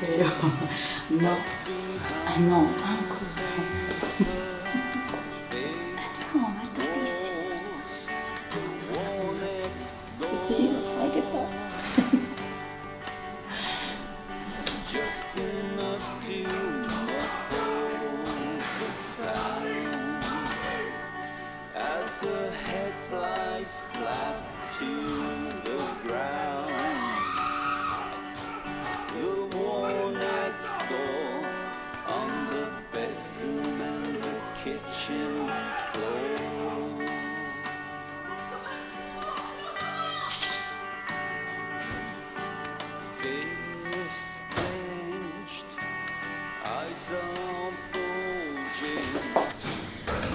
Pero No, no,